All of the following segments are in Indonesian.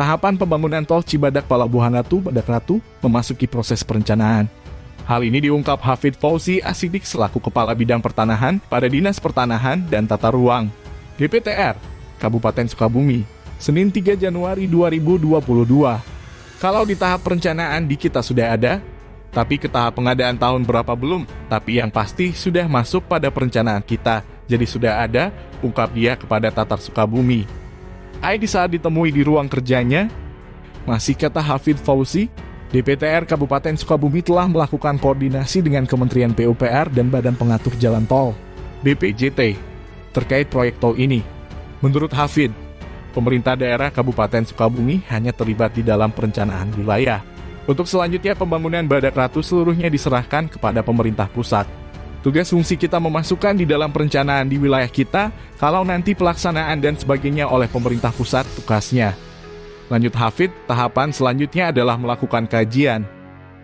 tahapan pembangunan tol Cibadak Palabuhan Ratu Badak Ratu memasuki proses perencanaan. Hal ini diungkap Hafid Fauzi Asidik selaku Kepala Bidang Pertanahan pada Dinas Pertanahan dan Tata Ruang, DPTR, Kabupaten Sukabumi, Senin 3 Januari 2022. Kalau di tahap perencanaan di kita sudah ada, tapi ke tahap pengadaan tahun berapa belum, tapi yang pasti sudah masuk pada perencanaan kita, jadi sudah ada, ungkap dia kepada Tatar Sukabumi. Aidi saat ditemui di ruang kerjanya, masih kata Hafid Fauzi, DPTR Kabupaten Sukabumi telah melakukan koordinasi dengan Kementerian PUPR dan Badan Pengatur Jalan Tol, BPJT, terkait proyek tol ini. Menurut Hafid, pemerintah daerah Kabupaten Sukabumi hanya terlibat di dalam perencanaan wilayah. Untuk selanjutnya pembangunan Badak Ratu seluruhnya diserahkan kepada pemerintah pusat. Tugas fungsi kita memasukkan di dalam perencanaan di wilayah kita, kalau nanti pelaksanaan dan sebagainya oleh pemerintah pusat tugasnya. Lanjut Hafid, tahapan selanjutnya adalah melakukan kajian.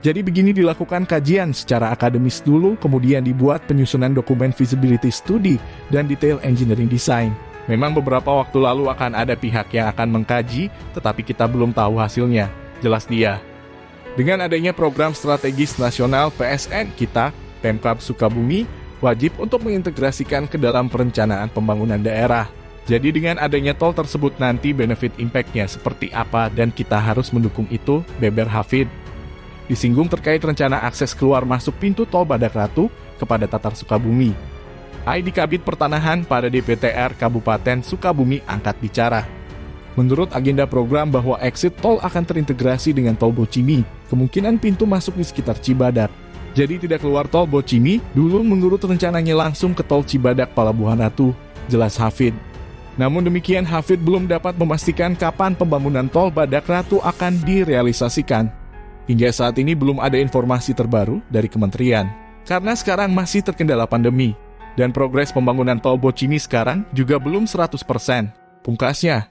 Jadi begini dilakukan kajian secara akademis dulu, kemudian dibuat penyusunan dokumen feasibility study dan detail engineering design. Memang beberapa waktu lalu akan ada pihak yang akan mengkaji, tetapi kita belum tahu hasilnya. Jelas dia. Dengan adanya program strategis nasional PSN kita, Pemkab Sukabumi, wajib untuk mengintegrasikan ke dalam perencanaan pembangunan daerah. Jadi dengan adanya tol tersebut nanti benefit impact-nya seperti apa dan kita harus mendukung itu, Beber Hafid. Disinggung terkait rencana akses keluar masuk pintu tol Badak Ratu kepada Tatar Sukabumi. ID Kabit Pertanahan pada DPTR Kabupaten Sukabumi angkat bicara. Menurut agenda program bahwa exit tol akan terintegrasi dengan tol Bocimi, kemungkinan pintu masuk di sekitar Cibadak. Jadi tidak keluar tol Bocimi, dulu menurut rencananya langsung ke tol Cibadak Palabuhan Ratu, jelas Hafid. Namun demikian, Hafid belum dapat memastikan kapan pembangunan tol Badak Ratu akan direalisasikan. Hingga saat ini belum ada informasi terbaru dari kementerian. Karena sekarang masih terkendala pandemi. Dan progres pembangunan tol Bocimi sekarang juga belum 100%. Pungkasnya,